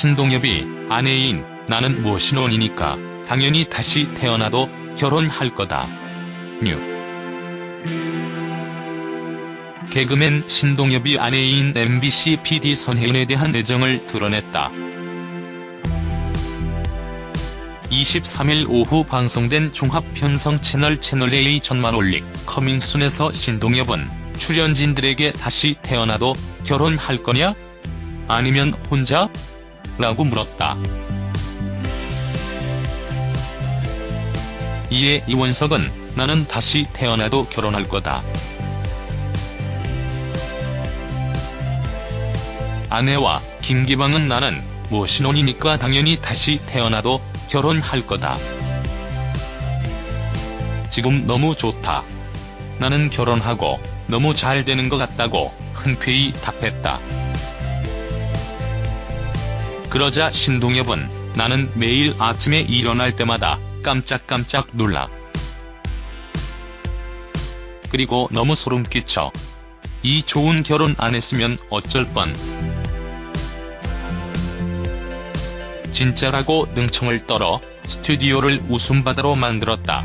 신동엽이 아내인 나는 모신혼이니까 당연히 다시 태어나도 결혼할 거다. 뉴. 개그맨 신동엽이 아내인 MBC PD 선혜인에 대한 애정을 드러냈다. 23일 오후 방송된 종합편성 채널 채널A 전만 올릭 커밍순에서 신동엽은 출연진들에게 다시 태어나도 결혼할 거냐? 아니면 혼자? 라고 물었다. 이에 이원석은 나는 다시 태어나도 결혼할 거다. 아내와 김기방은 나는 뭐 신혼이니까 당연히 다시 태어나도 결혼할 거다. 지금 너무 좋다. 나는 결혼하고 너무 잘 되는 것 같다고 흔쾌히 답했다. 그러자 신동엽은 나는 매일 아침에 일어날 때마다 깜짝깜짝 놀라. 그리고 너무 소름 끼쳐. 이 좋은 결혼 안 했으면 어쩔 뻔. 진짜라고 능청을 떨어 스튜디오를 웃음바다로 만들었다.